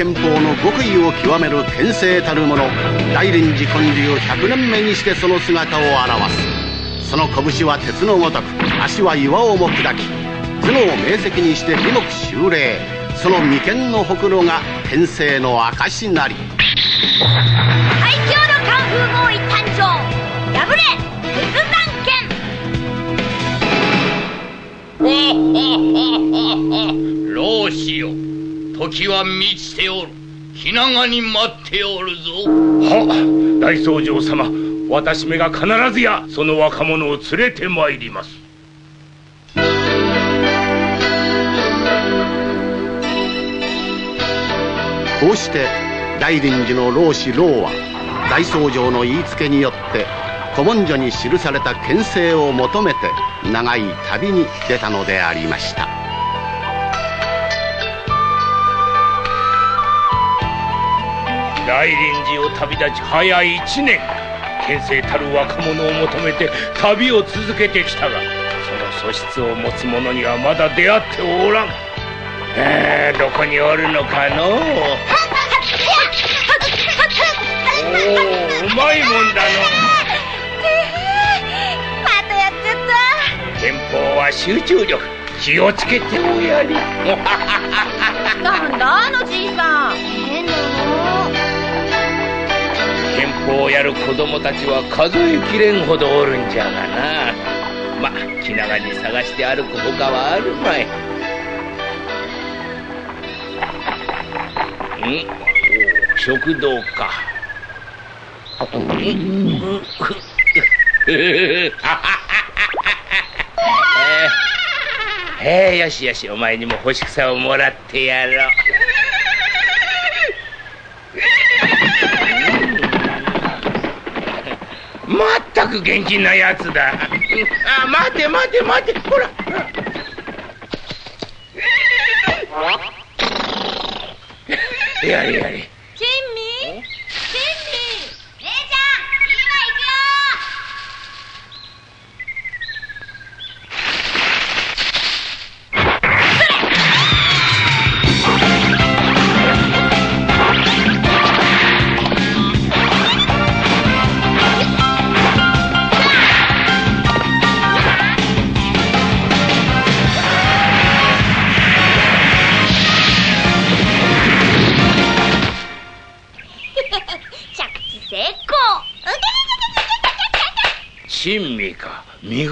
大臨時憲法の極意を極める天聖たる者大臨時建立100年目にしてその姿を現す。その拳は鉄のごとく足は岩をも砕き頭脳を明晰にして美目修霊その眉間のほくろが天聖の証なり。最強のカンフーボーイ誕生破れ鉄山剣。老子よ時は満ちておる。気長に待っておるぞ。は大僧正様。私めが必ずやその若者を連れてまいります。こうして大臨時の老子老は大僧正の言いつけによって古文書に記された牽制を求めて長い旅に出たのでありました大臨時を旅立ち早い一年。牽制たる若者を求めて旅を続けてきたがその素質を持つ者にはまだ出会っておらん。えー、どこにおるのかの？おおうまいもんだの。またやっちゃった憲法は集中力気をつけておやり。なんだあのじいさん。憲法をやる子供たちは数えきれんほどおるんじゃがな。ま気長に探して歩くほかはあるまい。ん？食堂か。ん？えー、よしよしお前にも干し草をもらってやろう。まったく元気なやつだ。あ待て待て待て。ほらほら。やれやれ。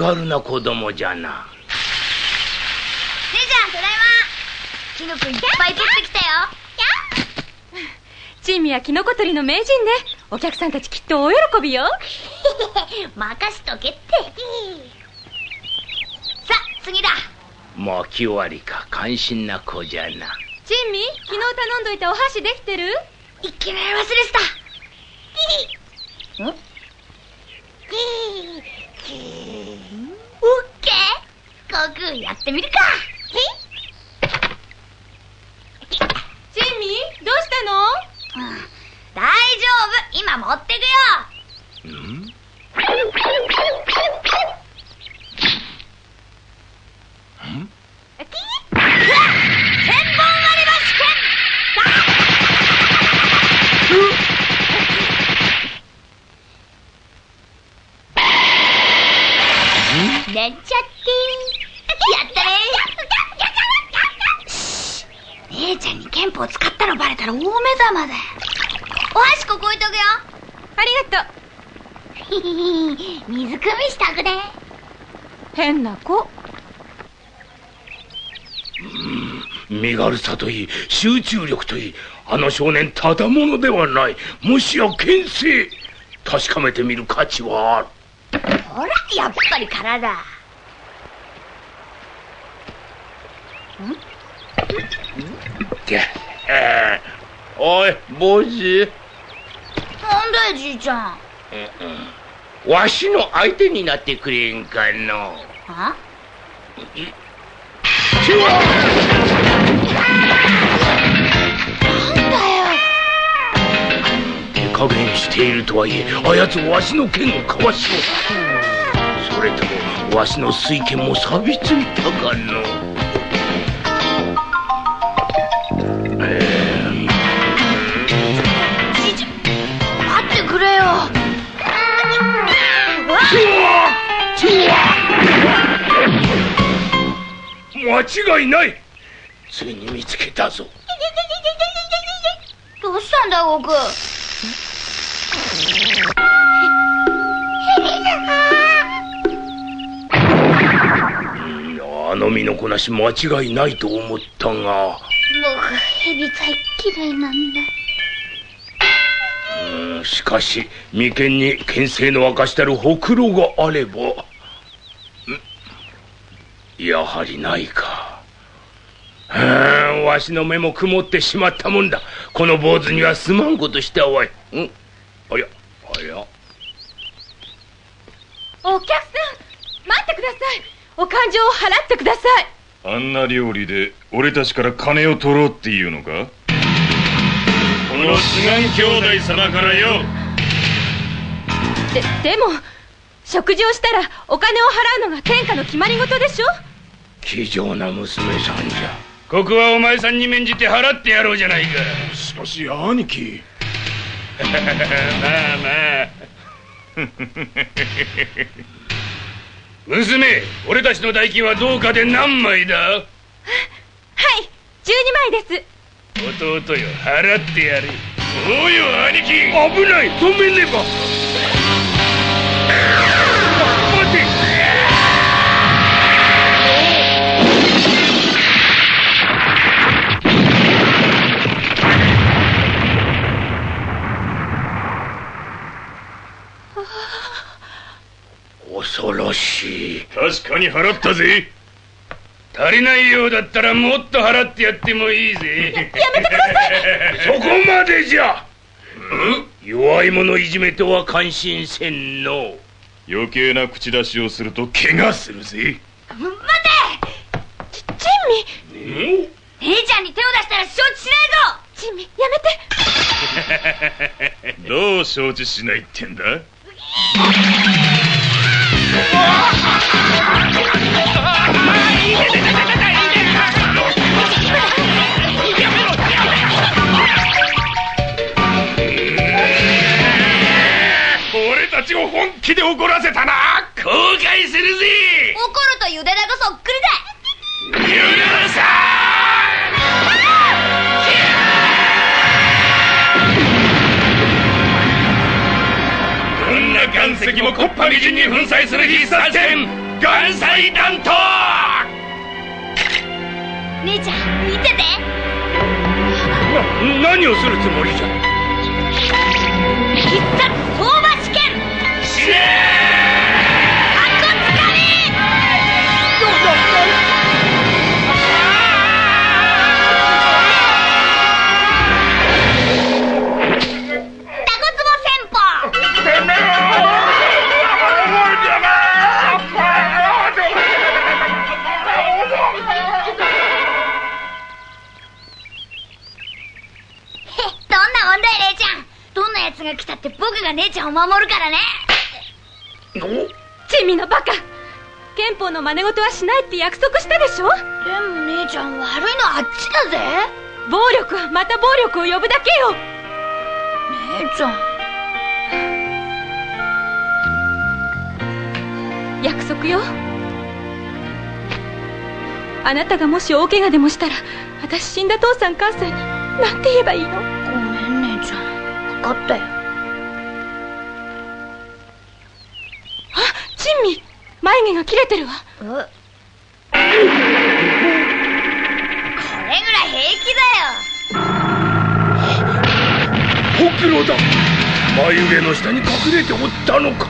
身軽な子供じゃな。姉ちゃんただいま。キノコいっぱい取ってきたよ。珍味はキノコ取りの名人ね。お客さんたちきっと大喜びよ。任しとけって。さあ次だ。もう気終わりか感心な子じゃな。珍味昨日頼んどいたお箸できてる？いけない忘れてた。ん航空やってみるか。珍味どうしたの？うん。大丈夫。今持ってくよ憲法使ったのバレたら大目玉だよお箸ここ置いとくよ。ありがとう。水汲みしたくね。変な子。身軽さといい集中力といいあの少年ただものではない。もしや牽制確かめてみる価値はある。ほらやっぱり空だげえー。おい坊主。なんだよじいちゃん。わしの相手になってくれんかの。あちわなんだよ。手加減しているとはいえあやつわしの剣をかわしようそれともわしの水剣も錆びついたかの間違いない。ついに見つけたぞ。どうしたんだあの身のこなし間違いないと思ったが。僕ヘビ大嫌いなんだ。うんしかし眉間に牽制の明かしたるほくろがあれば。んやはりないかうんわしの目も曇ってしまったもんだ。この坊主にはすまんことしたわい。ん？あやあやお客さん待ってください。お勘定を払ってください。あんな料理で俺たちから金を取ろうっていうのか？この志願兄弟様からよ。ででも食事をしたらお金を払うのが天下の決まり事でしょ？気丈な娘さんじゃここはお前さんに免じて払ってやろうじゃないか。しかし兄貴。まあまあ。娘俺たちの代金はどうかで何枚だ？はい。12枚です。弟よ払ってやる。おうよ兄貴。危ない。止めねば恐ろしい。確かに払ったぜ。足りないようだったらもっと払ってやってもいいぜ。やめてください。そこまでじゃ。弱い者いじめとは感心せんの。余計な口出しをすると怪我するぜ。待て。ち珍味。姉ちゃんに手を出したら承知しないぞ。珍味やめて。どう承知しないってんだ？本気で怒らせたな。後悔するぜ。怒るとゆでだこそっくりだ。ユナさな岩石も木っ端みじんに粉砕する必殺戦岩砕弾頭姉ちゃん見てて。な何をするつもりじゃ。必殺相場試験。死ね奴が来たって僕が姉ちゃんを守るからね。珍味のバカ。憲法の真似事はしないって約束したでしょ？でも姉ちゃん悪いのはあっちだぜ。暴力はまた暴力を呼ぶだけよ。姉ちゃん。約束よ。あなたがもし大怪我でもしたら私死んだ父さん母さんに何て言えばいいの？分かったよ。あ珍味。眉毛が切れてるわ。え？これぐらい平気だよ。ほくろだ眉毛の下に隠れておったのか。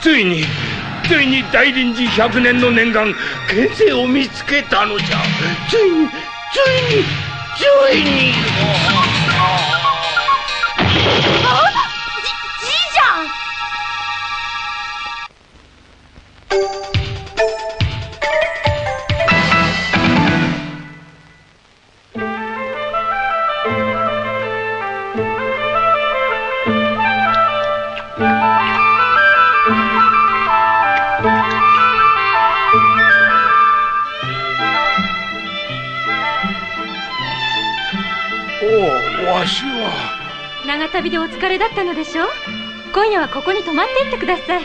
ついについについに大臨時百年の念願牽制を見つけたのじゃ。ついについについに。ああ長旅でお疲れだったのでしょ今夜はここに泊まっていってください。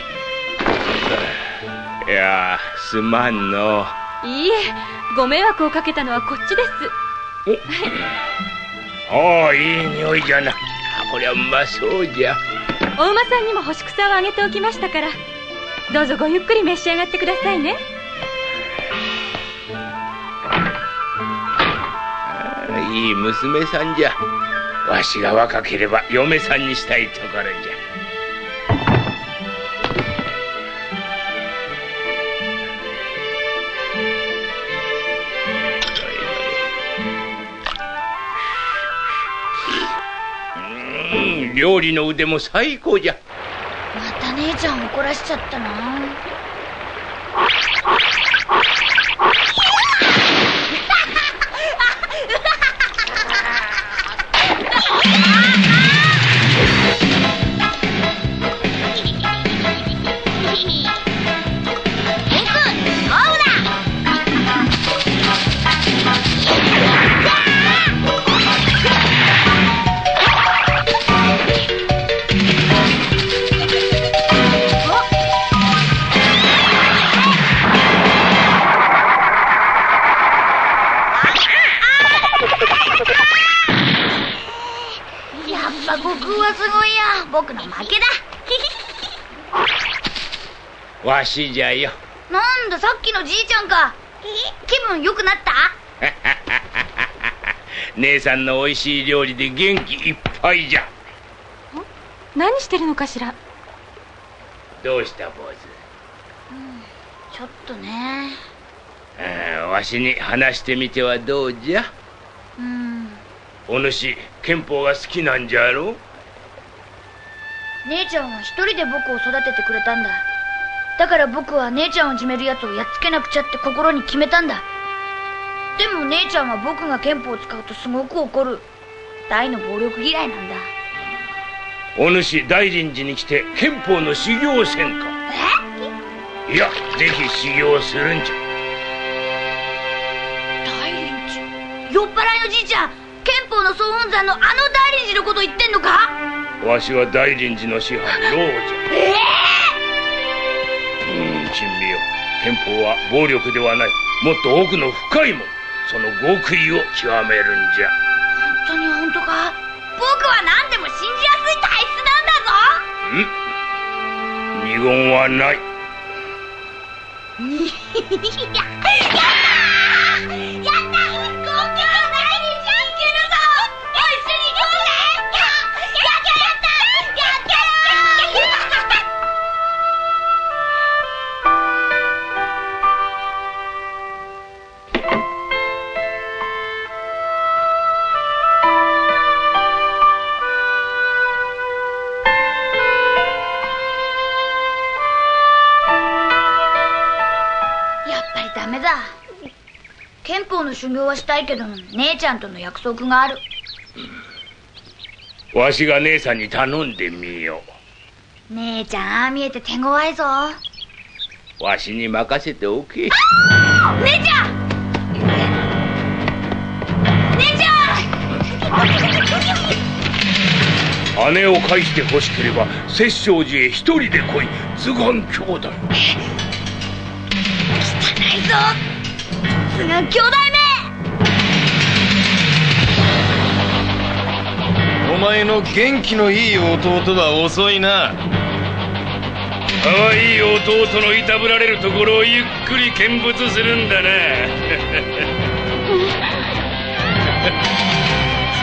いやすまんの。いいえご迷惑をかけたのはこっちです。おおいい匂いじゃな。こりゃうまそうじゃ。お馬さんにも干し草をあげておきましたから。どうぞごゆっくり召し上がってくださいね。いい娘さんじゃわしが若ければ嫁さんにしたいところじゃ。うん料理の腕も最高じゃ。また姉ちゃん怒らしちゃったな。Ah! の負けだ。わしじゃよ。なんださっきのじいちゃんか。気分良くなった？姉さんの美味しい料理で元気いっぱいじゃ。何してるのかしら？どうした坊ちょっとね。わしに話してみてはどうじゃ？うん。お主憲法が好きなんじゃろ？姉ちゃんは一人で僕を育ててくれたんだ。だから僕は姉ちゃんをいじめるやつをやっつけなくちゃって心に決めたんだ。でも姉ちゃんは僕が憲法を使うとすごく怒る。大の暴力嫌いなんだ。お主大臨寺に来て憲法の修行せんか。いやぜひ修行するんじゃ。大臨寺？酔っ払いのじいちゃん憲法の総本山のあの大臨寺のこと言ってんのか？わしは大臨寺の師範老じゃえうん珍味よ。憲法は暴力ではない。もっと奥の深いもの。その極意を極めるんじゃ。本当に本当か？僕は何でも信じやすい体質なんだぞ。ん？二言はない。やや修行はしたいけど姉ちゃんとの約束がある。わしが姉さんに頼んでみよ姉ちゃんああ見えて手強いぞ。うわしに任せておけ。姉ちゃん！姉ちゃん！姉を返して欲しければ摂政寺へ一人で来い。図鑑兄弟ないぞ。すが兄弟の元気のいい弟は遅いな。可愛い弟のいたぶられるところをゆっくり見物するんだな。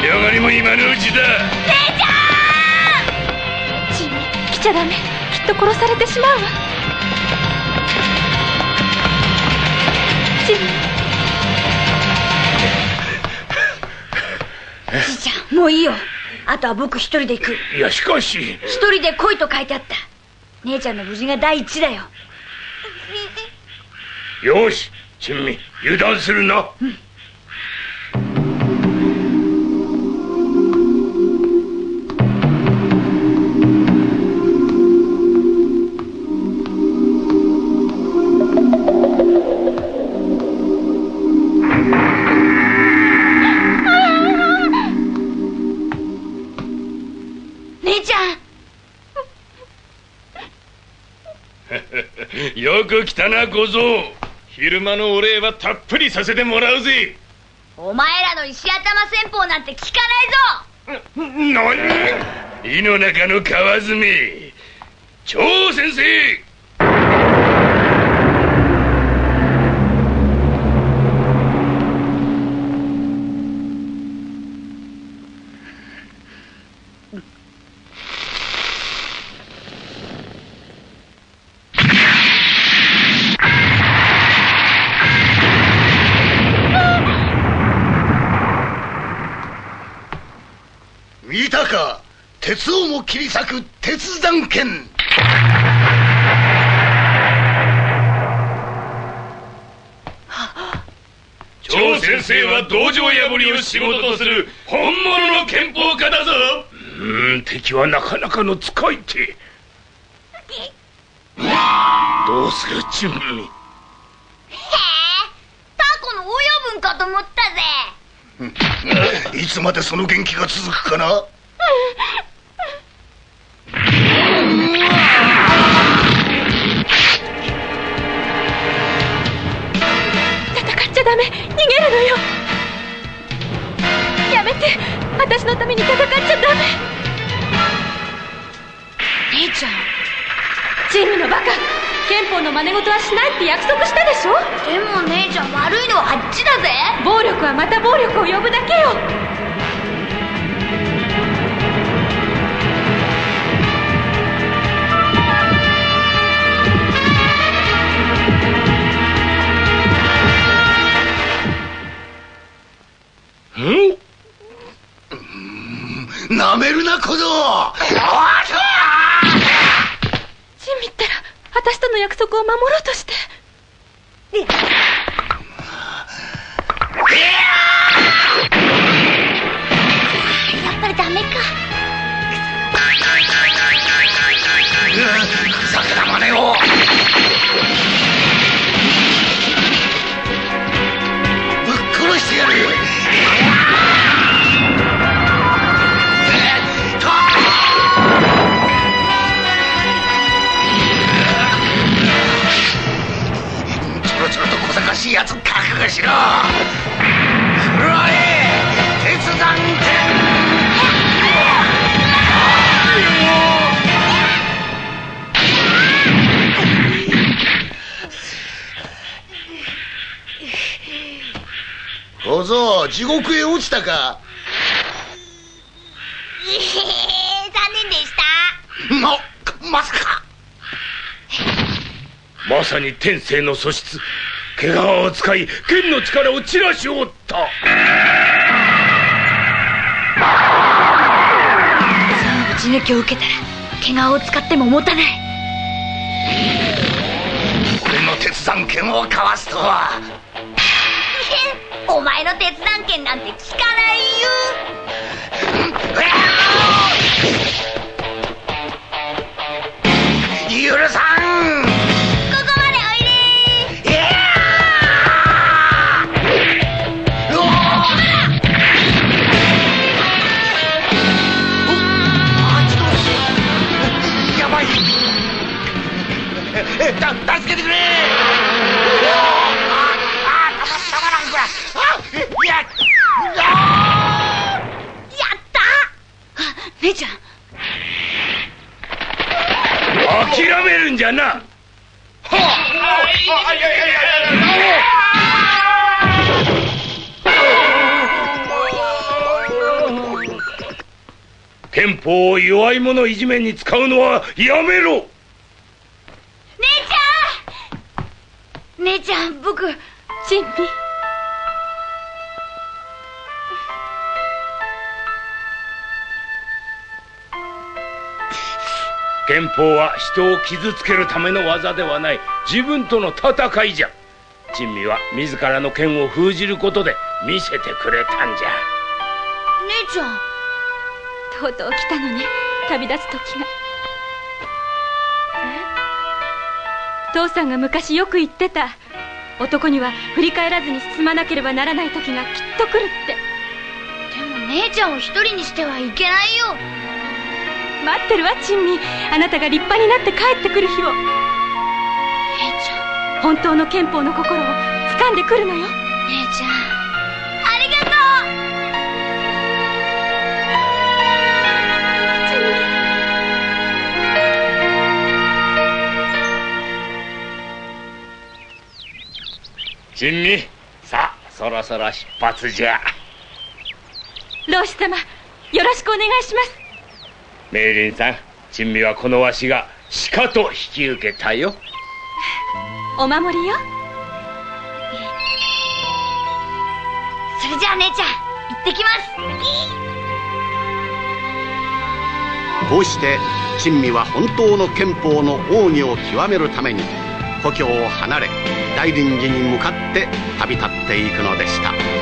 強がりも今のうちだ。ジミー来ちゃダメ。きっと殺されてしまうわ。ジミーじいちゃん。もういいよあとは僕一人で行く。いやしかし。一人で来いと書いてあった。姉ちゃんの無事が第一だよ。よし珍味油断するな、姉ちゃんく来たな小僧昼間のお礼はたっぷりさせてもらうぜ。お前らの石頭戦法なんて聞かないぞ。何？井の中の蛙超先生鉄をも切り裂く鉄断剣。超先生は道場破りを仕事とする本物の憲法家だぞ。うーん敵はなかなかの使い手。どうする準備へえタコの親分かと思ったぜ。いつまでその元気が続くかな？って約束したでしょ？でも姉ちゃん悪いのはあっちだぜ。暴力はまた暴力を呼ぶだけよ。なめるな小僧チンミったら私との約束を守ろうとして小僧地獄へ落ちたか。ええ残念でした。ままさか。まさに天性の素質。毛皮を使い剣の力を散らしおった。その打ち抜きを受けたら毛皮を使っても持たない。俺の鉄断剣をかわすとはお前の鉄断剣なんて聞かないよ。許さん！じめに使うのはやめろ。姉ちゃん！姉ちゃん僕チンミ憲法は人を傷つけるための技ではない。自分との戦いじゃ。珍味は自らの剣を封じることで見せてくれたんじゃ。姉ちゃんとうとう来たのね旅立つ時が。父さんが昔よく言ってた。男には振り返らずに進まなければならない時がきっと来るって。でも姉ちゃんを一人にしてはいけないよ。待ってるわ珍味。あなたが立派になって帰ってくる日を。姉ちゃん。本当の憲法の心を掴んでくるのよ。珍味さあそろそろ出発じゃ。老師様よろしくお願いします。明林さん珍味はこのわしが鹿と引き受けたよ。お守りよ。それじゃあ姉ちゃん行ってきます。こうして珍味は本当の憲法の奥義を極めるために故郷を離れ大林寺に向かって旅立っていくのでした。